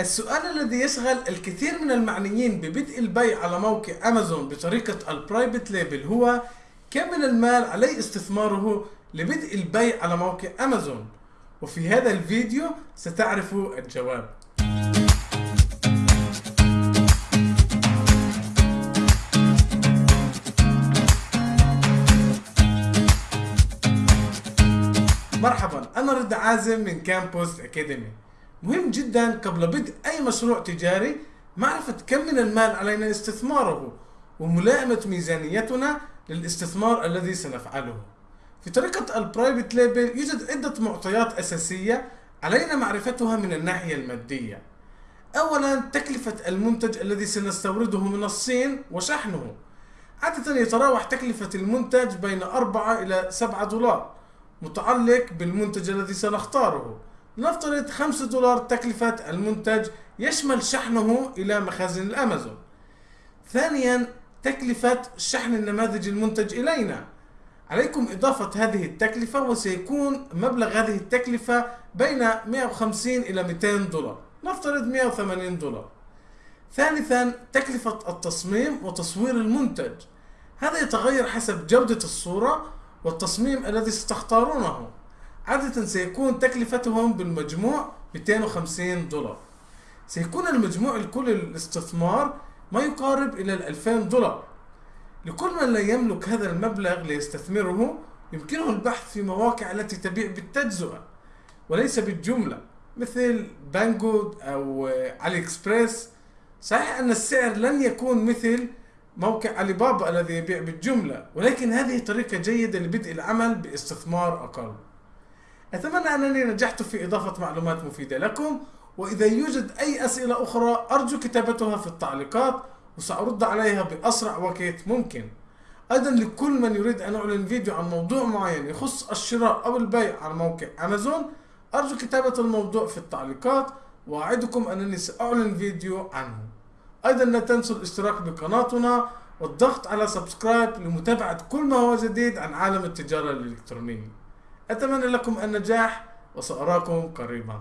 السؤال الذي يشغل الكثير من المعنيين ببدء البيع على موقع أمازون بطريقة ال private label هو كم من المال علي استثماره لبدء البيع على موقع أمازون. وفي هذا الفيديو ستعرف الجواب. مرحبا أنا رعد عازم من Campus Academy مهم جدا قبل بدء أي مشروع تجاري معرفة كم من المال علينا استثماره وملائمة ميزانيتنا للاستثمار الذي سنفعله. في طريقة ال private label يوجد عدة معطيات أساسية علينا معرفتها من الناحية المادية. أولا تكلفة المنتج الذي سنستورده من الصين وشحنه. عادة يتراوح تكلفة المنتج بين 4 إلى 7 دولار متعلق بالمنتج الذي سنختاره. نفترض 5 دولار تكلفة المنتج يشمل شحنه إلى مخازن الأمازون. ثانيا تكلفة شحن النماذج المنتج إلينا. عليكم إضافة هذه التكلفة وسيكون مبلغ هذه التكلفة بين 150 إلى 200 دولار. نفترض 180 دولار. ثالثا تكلفة التصميم وتصوير المنتج. هذا يتغير حسب جودة الصورة والتصميم الذي ستختارونه. عادة سيكون تكلفتهم بالمجموع 250 دولار. سيكون المجموع الكلي للاستثمار ما يقارب إلى 2000 دولار. لكل من لا يملك هذا المبلغ ليستثمره يمكنه البحث في مواقع التي تبيع بالتجزئة وليس بالجملة مثل Banggood أو AliExpress صحيح أن السعر لن يكون مثل موقع علي بابا الذي يبيع بالجملة ولكن هذه طريقة جيدة لبدء العمل باستثمار أقل. أتمنى أنني نجحت في إضافة معلومات مفيدة لكم وإذا يوجد أي أسئلة أخرى أرجو كتابتها في التعليقات وسأرد عليها بأسرع وقت ممكن. أيضا لكل من يريد أن أعلن فيديو عن موضوع معين يخص الشراء أو البيع على موقع أمازون أرجو كتابة الموضوع في التعليقات وأعدكم أنني سأعلن فيديو عنه. أيضا لا تنسوا الاشتراك بقناتنا والضغط على سبسكرايب لمتابعة كل ما هو جديد عن عالم التجارة الإلكترونية. أتمنى لكم النجاح وسأراكم قريبا.